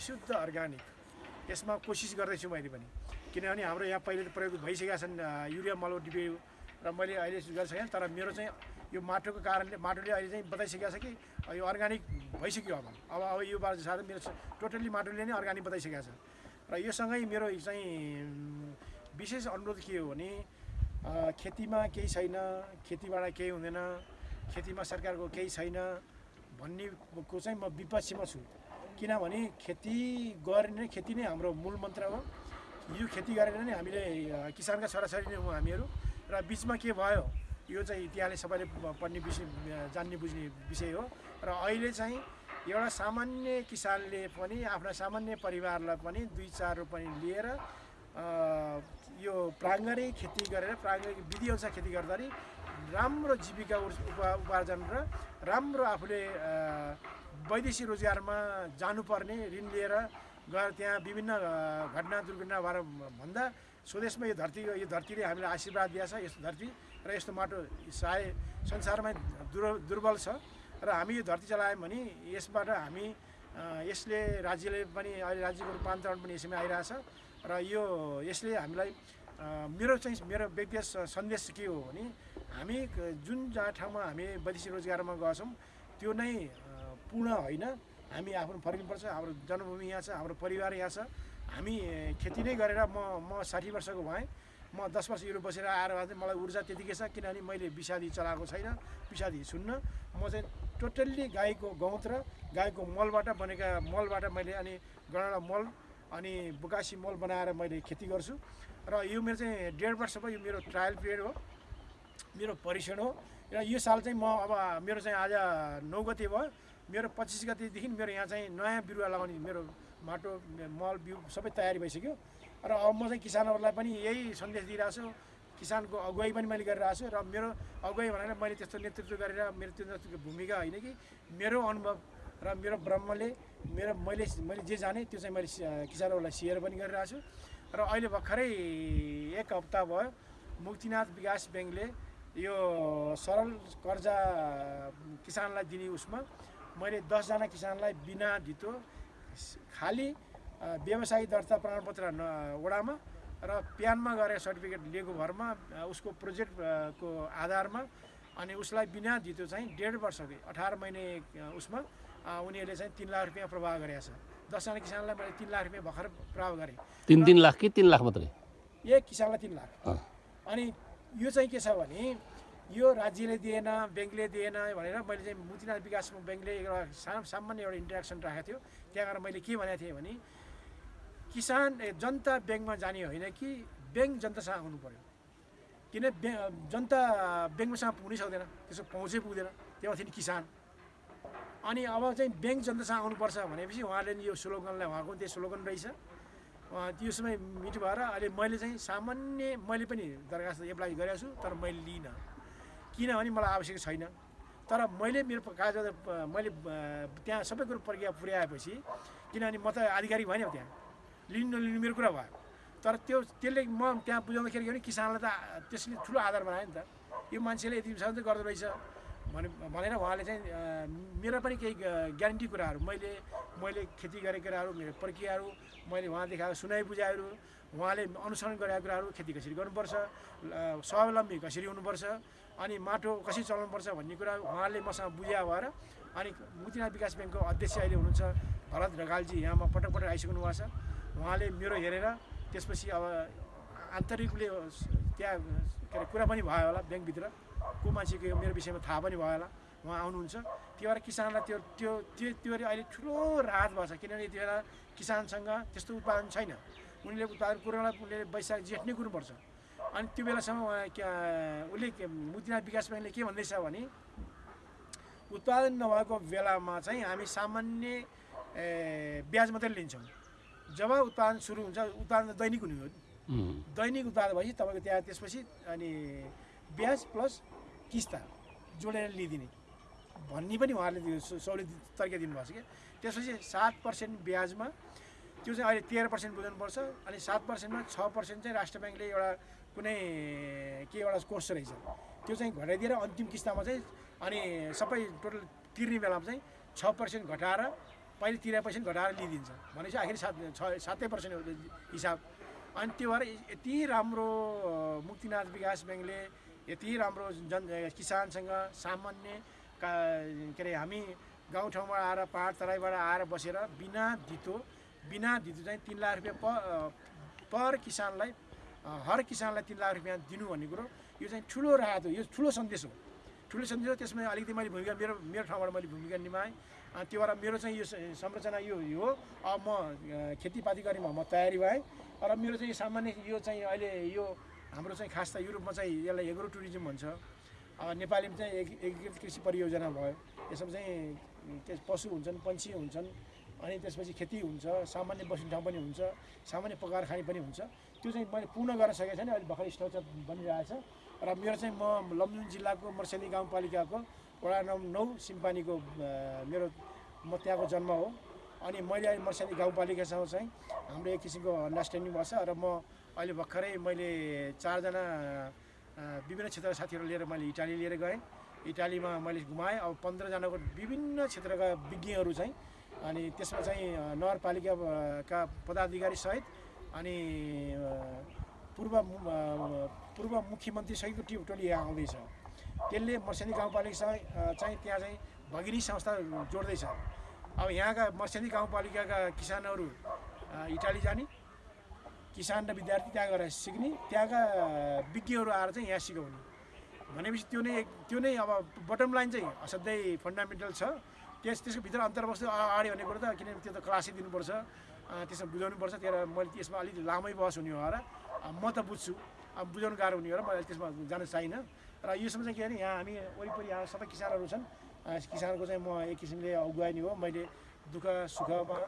विशुद्ध अर्ग्यानिक। यसमा कोसिस गर्दैछु मैले पनि। किनभने हाम्रो यहाँ पहिले प्रयोग भइसकेका छन् युरिया मल डिपे र मैले अहिले गरिसकेँ तर मेरो चाहिँ यो माटोको कारणले माटोले अहिले चाहिँ बताइसकेको छ कि यो अर्ग्यानिक भइसक्यो अब। अब अब यो बार साथै मेरो टोटल्ली माटोले नै अर्ग्यानिक बताइसकेको छ र यो सँगै मेरो चाहिँ विशेष अनुरोध के हो भने खेतीमा केही छैन खेतीबाट केही हुँदैन खेतीमा सरकारको केही छैन भन्नेको चाहिँ म विपक्षीमा छु। किनभने खेती गर्ने खेती नै हाम्रो मूल मन्त्र हो। यो खेती गरेर नै हामीले किसानका छोराछोरी नै हौँ हामीहरू। र बिचमा के भयो यो चाहिँ इतिहासले सबैले पढ्ने विषय जान्ने बुझ्ने विषय हो। र अहिले चाहिँ एउटा सामान्य किसानले पनि आफ्ना सामान्य परिवारलाई पनि दुई चार रुपियाँ लिएर यो प्राङ्गारिक खेती गरेर प्राङ्गारिक विधिअनुसार खेती गर्दाखेरि राम्रो जीविका उपा उपार्जन र राम्रो आफूले वैदेशिक रोजगारमा जानुपर्ने ऋण लिएर गएर त्यहाँ विभिन्न घटना दुर्घटना भएर भन्दा स्वदेशमा यो धरती यो धरतीले हामीलाई आशीर्वाद दिएछ यस्तो धरती र यस्तो माटो साय संसारमै दुर दुर्बल छ र हामी यो धरती चलायौँ भने यसबाट हामी यसले राज्यले पनि अहिले राज्यको रूपान्तरण पनि यसैमा आइरहेछ र यो यसले हामीलाई मेरो चाहिँ मेरो व्यक्तिगत सन्देश के हो भने हामी जुन जहाँ ठाउँमा हामी वैदेशिक रोजगारमा गएछौँ त्यो नै पूर्ण होइन। हामी आफ्नो फर्किनुपर्छ हाम्रो जन्मभूमि यहाँ छ हाम्रो परिवार यहाँ छ। हामी खेती नै गरेर म म साठी वर्षको भएँ। म दस वर्ष युरोप बसेर आएर चाहिँ मलाई ऊर्जा त्यतिकै छ किनभने मैले विषादी चलाएको छैन विषादी सुन्न। म चाहिँ टोटल्ली गाईको गहुँत र गाईको मलबाट बनेका मलबाट मैले अनि गणना मल अनि बुकासी मल बनाएर मैले खेती गर्छु। र यो मेरो चाहिँ डेढ वर्ष भयो यो मेरो ट्रायल पिरियड हो। मेरो परीक्षण हो। र यो साल चाहिँ म अब मेरो चाहिँ आज नौ गते भयो। मेरो पच्चिस गतेदेखि मेरो यहाँ चाहिँ नयाँ बिरुवा लगाउने मेरो माटो मल बिउ सबै तयारी भइसक्यो। र अब म चाहिँ किसानहरूलाई पनि यही सन्देश दिइरहेको छु। किसानको अगुवाई पनि मैले गरिरहेको छु। र मेरो अगुवाई भनेर मैले त्यस्तो नेतृत्व गरेर मेरो त्यो भूमिका होइन कि मेरो अनुभव र मेरो ब्रह्मले मेरो मैले मैले जे जाने त्यो चाहिँ मैले किसानहरूलाई सेयर पनि गरिरहेको छु। र अहिले भर्खरै एक हप्ता भयो। मुक्तिनाथ विकास ब्याङ्कले यो सरल कर्जा किसानलाई दिने उसमा मैले दसजना किसानलाई बिना धितो खालि अ, व्यवसायी दर्ता प्रमाणपत्र न- वडामा र प्यानमा गएर सर्टिफिकेट लिएको भरमा उसको प्रोजेक्टको आधारमा अनि उसलाई बिना धितो चाहिँ डेढ वर्षकै अठार महिने उसमा उनीहरूले चाहिँ तिन लाख रुपियाँ प्रवाह गरेको छ दसजना किसानलाई मैले तिन लाख रुपियाँ भर्खर प्रवाह गरेँ। तिन तिन लाख कि तिन लाख मात्रै? एक किसानलाई तिन लाख। अनि यो चाहिँ के छ भने यो राज्यले दिएन ब्याङ्कले दिएन भनेर मैले चाहिँ मुक्तिनाथ विकास ब्याङ्कले एउटा साम सामान्य एउटा इन्ट्रेक्सन राखेको थियो। त्यहाँ गएर मैले के भनेको थिएँ भने किसान जनता ब्याङ्कमा जाने होइन कि ब्याङ्क जनतासँग आउनु पऱ्यो किन ब्या जनता ब्याङ्कसँग पुग्नै सक्दैन त्यसको पहुँचै पुग्दैन त्यहाँ थियो नि किसान। अनि अब चाहिँ ब्याङ्क जनतासँग आउनुपर्छ भनेपछि उहाँले यो स्लोगनलाई उहाँको त्यही स्लोगन रहेछ। त्यो समय मिठो भएर अहिले मैले चाहिँ सामान्य मैले पनि दरखास्त एप्लाई गरेको छु तर मैले लिइनँ। किनभने मलाई आवश्यक छैन। तर मैले मेरो कागज मैले त्यहाँ सबै कुरो प्रक्रिया पुर्याएपछि किनभने म त आधिकारिक भएन त्यहाँ। लिनु नलिनु मेरो कुरा भयो। तर त्यो त्यसले म त्यहाँ बुझाउँदाखेरि किसानलाई त त्यसले ठुलो आधार बनायो नि त। यो मान्छेले यति गर्दो रहेछ। भने भनेर उहाँले चाहिँ मेरो पनि केही ग्यारेन्टी कुराहरू मैले मैले खेती गरेको कुराहरू मेरो प्रक्रियाहरू मैले उहाँ देखाएको सुनाइ बुझाइहरू उहाँले अनुसरण गरेका कुराहरू खेती कसरी गर्नुपर्छ स्वावलम्बी कसरी हुनुपर्छ अनि माटो कसरी चलाउनुपर्छ भन्ने कुरा उहाँले मसँग बुझ्या भएर अनि मुक्तिनाथ विकास ब्याङ्कको अध्यक्ष अहिले हुनुहुन्छ भरत ढकालजी यहाँमा पटक पटक आइसक्नु भएको छ। उहाँले मेरो हेरेर त्यसपछि अब आन्तरिकले त्यहाँ के अरे कुरा पनि भयो होला ब्याङ्कभित्र। को मान्छेको यो मेरो विषयमा थाहा पनि भयो होला। उहाँ आउनुहुन्छ। त्यो भएर किसानलाई त्यो त्यो त्यो त्यो अहिले ठुलो राहत भएको छ। किनभने यति बेला किसानसँग त्यस्तो उत्पादन छैन। उनीले उत्पादन कुरोलाई उनीहरूले वैशाख जेठ नै कुर्नुपर्छ अनि त्यो बेलासम्म उहाँ उसले मुक्तिनाथ विकास ब्याङ्कले के भन्दैछ भने उत्पादन नभएको बेलामा चाहिँ हामी सामान्य ब्याज मात्रै लिन्छौँ। जब उत्पादन सुरु हुन्छ उत्पादन त दैनिक हुने हो। दैनिक उत्पादन भएपछि तपाईँको त्यहाँ त्यसपछि अनि ब्याज प्लस किस्ता जोडेर लिइदिने। भन्ने पनि उहाँहरूले सहुलियत तरिका दिनुभएको छ क्या। त्यसपछि सात पर्सेन्ट ब्याजमा त्यो चाहिँ अहिले तेह्र पर्सेन्ट बुझाउनुपर्छ अनि सात पर्सेन्टमा छ पर्सेन्ट चाहिँ राष्ट्र ब्याङ्कले एउटा कुनै के एउटा कोर्स रहेछ। त्यो चाहिँ घटाइदिएर अन्तिम किस्तामा चाहिँ अनि सबै टोटल तिर्ने बेलामा चाहिँ छ पर्सेन्ट घटाएर पहिले तिरे पैसा पनि घटाएर लिइदिन्छ। भनेपछि आखिर सात छ सातै पर्सेन्ट हिसाब। अनि त्यो भएर यति राम्रो मुक्तिनाथ विकास ब्याङ्कले यति राम्रो जन किसानसँग सामान्य का अरे हामी गाउँठाउँबाट आएर पाहाड तराईबाट आएर बसेर बिना धितो बिना धितो चाहिँ तिन लाख रुपियाँ पर किसानलाई हर किसानलाई तिन लाख रुपियाँ दिनु भन्ने कुरो यो चाहिँ ठुलो राहत हो यो ठुलो सन्देश हो। ठुलो सन्देश हो त्यसमा अलिकति मैले भूमिका मेरो मेरो ठाउँबाट मैले भूमिका निभाएँ। त्यो भएर मेरो चाहिँ यो संरचना यो हो। अब म खेतीपाती गरेमा म तयारी भएँ। र मेरो चाहिँ सामान्य यो चाहिँ अहिले यो हाम्रो चाहिँ खास त युरोपमा चाहिँ यसलाई एग्रो टुरिज्म भन्छ। नेपालीमा चाहिँ एक एकीकृत कृषि परियोजना भयो। यसमा चाहिँ त्यस पशु हुन्छन् पन्छी हुन्छन् अनि त्यसपछि खेती हुन्छ सामान्य बस्ने ठाउँ पनि हुन्छ सामान्य पकाएर खाने पनि हुन्छ। त्यो चाहिँ मैले पूर्ण गर्न सकेको छैन अहिले भर्खर स्ट्रक्चर बनिरहेछ र मेरो चाहिँ म लमजुङ जिल्लाको मर्सेनी गाउँपालिकाको वडा नम् नौ सिम्पानीको मेरो म त्यहाँको जन्म हो। अनि मैले अहिले मर्सेनी गाउँपालिकासँग चाहिँ हाम्रो एक किसिमको अन्डरस्ट्यान्डिङ भएको र म अहिले भर्खरै मैले चारजना विभिन्न क्षेत्रका साथीहरू लिएर मैले इटाली लिएर गएँ। इटालीमा मैले घुमाएँ। अब पन्ध्रजनाको विभिन्न क्षेत्रका विज्ञहरू चाहिँ अनि त्यसमा चाहिँ नगरपालिकाका पदाधिकारी सहित अनि पूर्व पूर्व मुख्यमन्त्री सहितको टिम टोली यहाँ आउँदैछ। त्यसले मर्सेनी गाउँपालिकासँग चाहिँ त्यहाँ चाहिँ भगिनी संस्था जोड्दैछ। अब यहाँका मर्सेनी गाउँपालिकाका किसानहरू इटाली जाने। किसान र विद्यार्थी त्यहाँ गएर सिक्ने त्यहाँका विज्ञहरू आएर चाहिँ यहाँ सिकाउने। भनेपछि त्यो नै त्यो नै अब बटम लाइन चाहिँ असाध्यै फन्डामेन्टल छ। त्यस त्यसको भित्र अन्तर्वस्तु अगाडि भन्ने कुरो त किनभने त्यो त क्लासै दिनुपर्छ। त्यसमा बुझाउनुपर्छ। त्यही भएर मैले त्यसमा अलिक लामै बहस हुने हो र म त बुझ्छु। अब बुझाउनु गाह्रो हुने हो र मैले त्यसमा जान चाहिनँ र योसम्म चाहिँ के भने यहाँ हामी वरिपरि यहाँ सबै किसानहरू छन्। किसानको चाहिँ म एक किसिमले अगुवाई नै हो। मैले दुःख सुखमा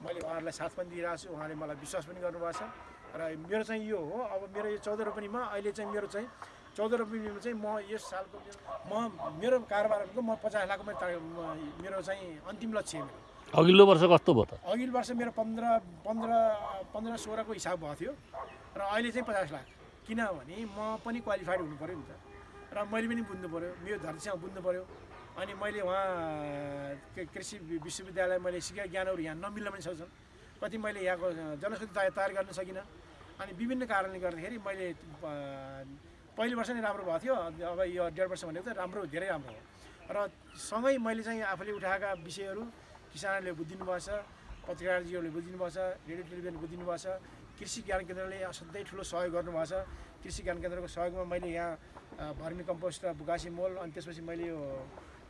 मैले उहाँहरूलाई साथ पनि दिइरहेको छु उहाँले मलाई विश्वास पनि गर्नुभएको छ। र मेरो चाहिँ यो हो। अब मेरो यो चौध रोपनीमा अहिले चाहिँ मेरो चाहिँ चौध रोपनीमा चाहिँ म यस सालको म मेरो कारोबारको म पचास लाख मेरो चाहिँ अन्तिम लक्ष्य हो मेरो। अघिल्लो वर्ष कस्तो भयो त? अघिल्लो वर्ष मेरो पन्ध्र पन्ध्र पन्ध्र सोह्रको हिसाब भएको थियो। र अहिले चाहिँ पचास लाख। किनभने म पनि क्वालिफाइड हुनु पऱ्यो नि त। र मैले पनि बुझ्नु पऱ्यो मेरो धरतीसँग बुझ्नु पऱ्यो अनि मैले उहाँ कृषि विश्वविद्यालय मैले सिकेको ज्ञानहरू यहाँ नमिल्न पनि सक्छन्। कति मैले यहाँको जनशक्ति तयार गर्न सकिनँ। अनि विभिन्न कारणले गर्दाखेरि मैले पहिलो वर्ष नै राम्रो भएको थियो। अब यो डेढ वर्ष भनेको त राम्रो धेरै राम्रो हो। र सँगै मैले चाहिँ आफूले उठाएका विषयहरू किसानहरूले बुझिदिनु भएको छ पत्रकारजीहरूले बुझिदिनु भएको छ रेडियो टेलिभिजनले बुझिदिनु भएको छ कृषि ज्ञान केन्द्रले असाध्यै ठुलो सहयोग गर्नुभएको छ कृषि ज्ञान केन्द्रको सहयोगमा मैले यहाँ भर्मी कम्पोस्ट र बुकासी मोल अनि त्यसपछि मैले यो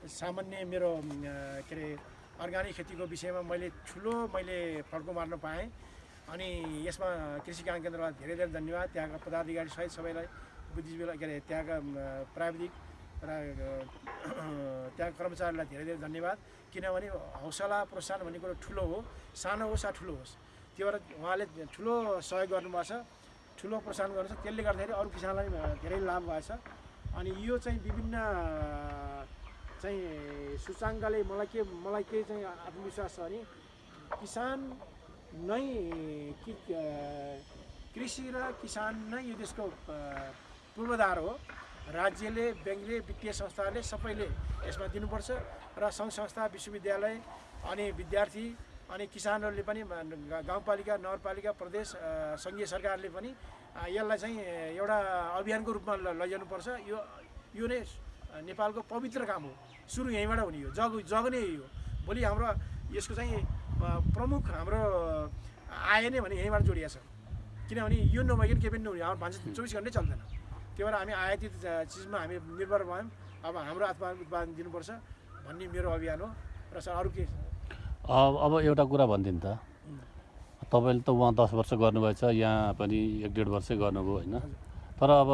सामान्य मेरो के अरे अर्ग्यानिक खेतीको विषयमा मैले ठुलो मैले फड्को मार्न पाएँ। अनि यसमा कृषि ज्ञान केन्द्रलाई धेरै धेरै धन्यवाद। त्यहाँका पदाधिकारी सहित सबैलाई बुद्धिजीवीलाई के अरे त्यहाँका प्राविधिक र त्यहाँका कर्मचारीलाई धेरै धेरै धन्यवाद। किनभने हौसला प्रोत्साहन भन्ने कुरो ठुलो हो। सानो होस् या ठुलो होस् त्यो भएर उहाँले ठुलो सहयोग गर्नुभएको छ ठुलो प्रोत्साहन गर्नु छ। त्यसले गर्दाखेरि अरू किसानलाई धेरै लाभ भएको छ। अनि यो चाहिँ विभिन्न चाहिँ सूचाङ्कले मलाई के मलाई के चाहिँ आत्मविश्वास छ भने किसान नै कि कृषि र किसान नै यो देशको पूर्वाधार हो। राज्यले ब्याङ्कले वित्तीय संस्थाहरूले सबैले यसमा दिनुपर्छ र सङ्घ संस्था विश्वविद्यालय अनि विद्यार्थी अनि किसानहरूले पनि गाउँपालिका नगरपालिका प्रदेश सङ्घीय सरकारले पनि यसलाई चाहिँ एउटा अभियानको रूपमा लैजानुपर्छ। यो यो नै नेपालको पवित्र काम हो। सुरु यहीँबाट हुने हो जग जग नै हो। भोलि हाम्रो यसको चाहिँ प्रमुख हाम्रो आय नै भने यहीँबाट जोडिएको छ किनभने यो नभइकन केही पनि नहुने हाम्रो भान्सा चौबिस घन्टै चल्दैन। त्यही भएर हामी आयातित चिजमा हामी निर्भर भयौँ। अब हाम्रो आत्मा उत्पादन दिनुपर्छ भन्ने मेरो अभियान हो। र सर अरू के अब एउटा कुरा भनिदिनु त। तपाईँले त उहाँ दस वर्ष गर्नुभएछ यहाँ पनि एक डेढ वर्षै गर्नुभयो होइन। तर अब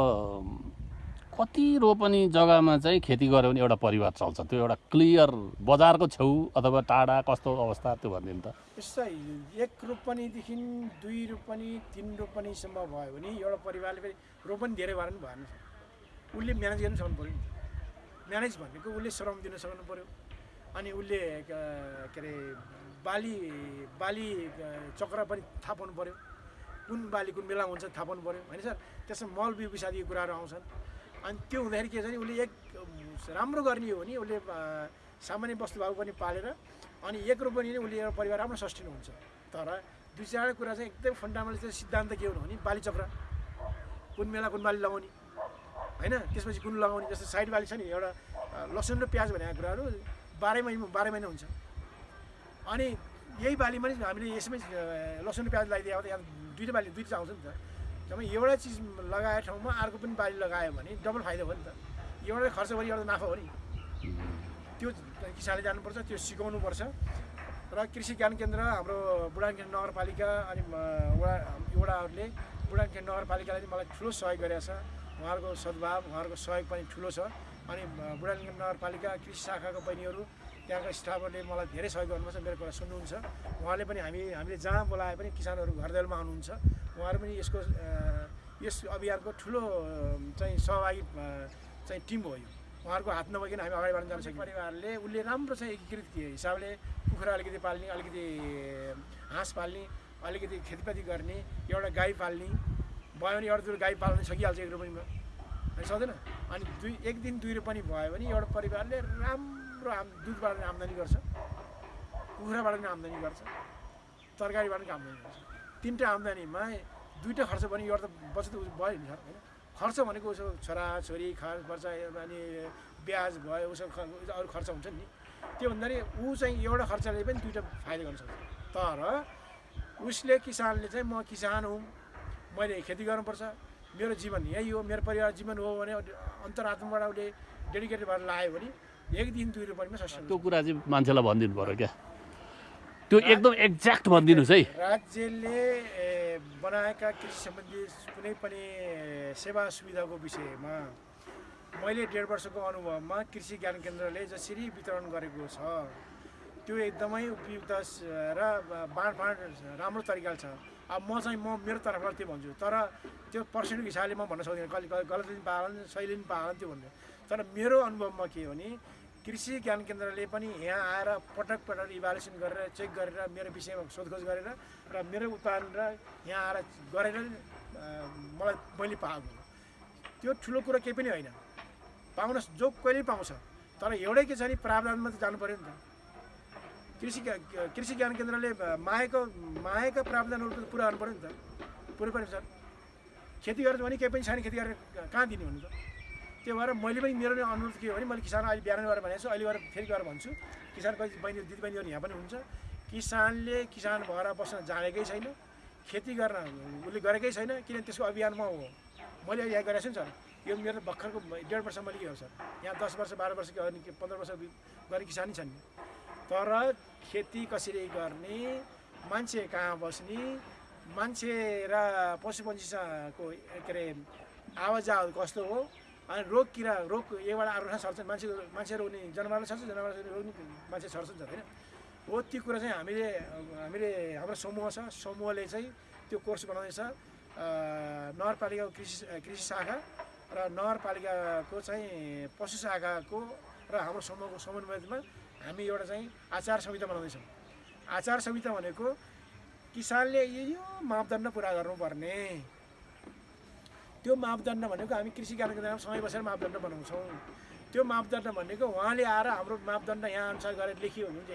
कति रोपनी जग्गामा चाहिँ खेती गऱ्यो भने एउटा परिवार चल्छ। त्यो एउटा क्लियर बजारको छेउ अथवा टाढा कस्तो अवस्था त्यो भनिदिनु त। यस्तै एक रोपनीदेखि दुई रोपनी तिन रोपनीसम्म भयो भने एउटा परिवारले फेरि रोपनी धेरै भएर पनि भएन। उसले म्यानेज गर्नु सक्नु पऱ्यो म्यानेज भनेको उसले श्रम दिन सक्नु पऱ्यो। अनि उसले क- अरे बाली बाली चक्र पनि थाहा पाउनु पऱ्यो। कुन बाली कुन बेला हुन्छ थाहा पाउनु पऱ्यो। होइन सर त्यसमा मल बिउ विषादीको कुराहरू आउँछन्। अनि त्यो हुँदाखेरि के छ भने उसले एक राम्रो गर्ने हो भने उसले सामान्य वस्तुभाव पनि पालेर अनि एक रोपनी नै उसले एउटा परिवार राम्रो सस्टेन हुन्छ। तर दुई चारवटा कुरा चाहिँ एकदम फन्डामेन्टल चाहिँ सिद्धान्त के हो भने बाली चक्र। कुन बेला कुन बाली लगाउने होइन? त्यसपछि कुन लगाउने जस्तो साइड बाली छ नि एउटा लसुन र प्याज भनेको कुराहरू बाह्रै महिना बाह्र महिना हुन्छ। अनि यही बालीमा नि हामीले यसमै लसुन र प्याज लगाइदियो भने यहाँ दुईवटा बाली दुईवटा आउँछ नि त। जब एउटा चिज लगाएको ठाउँमा अर्को पनि बाली लगायो भने डबल फाइदा हो नि त। एउटा खर्च गरी एउटा नाफा हो नि। त्यो किसानले जानुपर्छ त्यो सिकाउनुपर्छ। र कृषि ज्ञान केन्द्र हाम्रो बुढानखेल नगरपालिका अनि वडा वडाहरूले बुढानखेल नगरपालिकाले चाहिँ मलाई ठुलो सहयोग गरेको छ। उहाँहरूको सद्भाव उहाँहरूको सहयोग पनि ठुलो छ। अनि बुढानखेल नगरपालिका कृषि शाखाको बहिनीहरू त्यहाँको स्टाफहरूले मलाई धेरै सहयोग गर्नुपर्छ मेरो कुरा सुन्नुहुन्छ। उहाँले पनि हामी हामीले जहाँ बोलाए पनि किसानहरू घर दैलोमा आउनुहुन्छ उहाँहरू पनि यसको यस अभियानको ठुलो चाहिँ सहभागी चाहिँ टिम हो यो। उहाँहरूको हात नभइकन हामी अगाडि बढ्न जान सक्छौँ परिवारले उसले राम्रो चाहिँ एकीकृत हिसाबले कुखुरा अलिकति पाल्ने अलिकति हाँस पाल्ने अलिकति खेतीपाती गर्ने एउटा गाई पाल्ने भयो भने एउटा दुई गाई पाल्न सकिहाल्छ एक रुपियाँमा। सक्दैन अनि दुई एक दिन दुई रुपियाँ भयो भने एउटा परिवारले राम्रो आम दुधबाट पनि आम्दानी गर्छ। कुखुराबाट पनि आम्दानी गर्छ। तरकारीबाट पनि आम्दानी गर्छ। तिनवटा आम्दानीमा दुईवटा खर्च भने एउटा त बचत भयो नि सर होइन? खर्च भनेको उसो छोरा छोरी खर्च खर्च अनि ब्याज भयो उसो ख- अरू खर्च हुन्छ नि। त्यो भन्दाखेरि ऊ चाहिँ एउटा खर्चले पनि दुइटा फाइदा गर्न सक्छ। तर उसले किसानले चाहिँ म किसान हुँ मैले खेती गर्नुपर्छ। मेरो जीवन यही हो मेरो परिवार जीवन हो भने अन्तरात्माबाट उसले डेडिकेटेड भएर लायो भने एक दिन दुई रुपियाँमा त्यो कुरा चाहिँ मान्छेलाई भनिदिनु पऱ्यो क्या। त्यो एकदम एक्ज्याक्ट भनिदिनुहोस् है। राज्यले बनाएका कृषि सम्बन्धी कुनै पनि सेवा सुविधाको विषयमा मैले डेढ वर्षको अनुभवमा कृषि ज्ञान केन्द्रले जसरी वितरण गरेको छ त्यो एकदमै उपयुक्त र बाँडफाँड राम्रो तरिकाले छ। अब म चाहिँ म मेरो तर्फबाट त्यो भन्छु तर त्यो पर्सेन्टको हिसाबले म भन्न सक्दिनँ। कहिले कहिले गलत पनि पालन सही पनि पालन त्यो भन्छु। तर मेरो अनुभवमा के हो भने कृषि ज्ञान केन्द्रले पनि यहाँ आएर पटक पटक इभालुएसन गरेर चेक गरेर मेरो विषयमा सोधखोज गरेर र मेरो उत्पादन र यहाँ आएर गरेर मलाई मैले पाएको। त्यो ठुलो कुरो केही पनि होइन। पाउन जो कहिले पाउँछ। तर एउटै के छ भने प्रावधानमा त जानु पऱ्यो नि त। कृषि कृषि ज्ञान केन्द्रले मागेको मागेका प्रावधानहरू पुरा गर्नु पऱ्यो नि त। पुरै पऱ्यो सर खेती गरेर भने केही पनि छैन खेती गरेर कहाँ दिने भन्नु त त्यो भएर मैले पनि मेरो अनुरोध के हो भने मैले किसान अहिले बिहान गएर भनेको छु अहिले गएर फेरि गएर भन्छु। किसान बहिनी दिदीबहिनीहरू यहाँ पनि हुन्छ। किसानले किसान भएर बस्न जानेकै छैन। खेती गर्न उसले गरेकै छैन किन त्यसको अभियानमा हो। मैले यहाँ गरेको छु नि सर यो मेरो भर्खरको डेढ वर्ष मैले के हो सर यहाँ दस वर्ष बाह्र वर्ष के पन्ध्र वर्ष गर्ने किसानै छन्। तर खेती कसरी गर्ने मान्छे कहाँ बस्ने मान्छे र पशुपन्छीसँगको के अरे आवाजाव कस्तो हो अनि रोग किरा रोग यहीबाट अर्को सर्छ मान्छे मान्छे रोग्ने जनावरले सर्छ जनावर रोग्ने मान्छे सर्छ नि त होइन? हो त्यो कुरा चाहिँ हामीले हामीले हाम्रो समूह छ समूहले चाहिँ त्यो कोर्स बनाउँदैछ। नगरपालिकाको कृषि कृषि शाखा र नगरपालिकाको चाहिँ पशु शाखाको र हाम्रो समूहको समन्वयमा हामी एउटा चाहिँ आचार संहिता बनाउँदैछौँ। आचार संहिता भनेको किसानले यो मापदण्ड पुरा गर्नुपर्ने। त्यो मापदण्ड भनेको हामी कृषि केन्द्रमा सँगै बसेर मापदण्ड बनाउँछौँ। त्यो मापदण्ड भनेको उहाँले आएर हाम्रो मापदण्ड यहाँ अनुसार गरेर लेखियो भने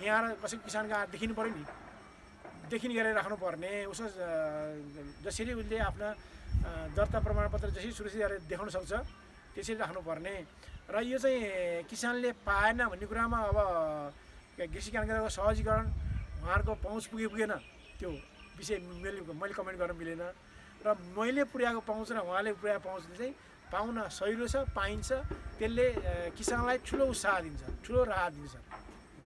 यहाँ आएर कसै किसानको आएर देखिनु पऱ्यो नि। देखिने गरेर राख्नुपर्ने। उसो जसरी उसले आफ्ना दर्ता प्रमाणपत्र जसरी सुरक्षित गरेर देखाउन सक्छ त्यसरी राख्नुपर्ने। र यो चाहिँ किसानले पाएन भन्ने कुरामा अब कृषि केन्द्रको सहजीकरण उहाँहरूको पहुँच पुगे पुगेन। त्यो विषय मैले मैले कमेन्ट गर्न मिलेन। र मैले पुर्याएको पहुँच र उहाँले पुर्याएको पहुँचले चाहिँ पाउन सहिलो छ पाइन्छ। त्यसले किसानलाई ठुलो उत्साह दिन्छ ठुलो राहत दिन्छ।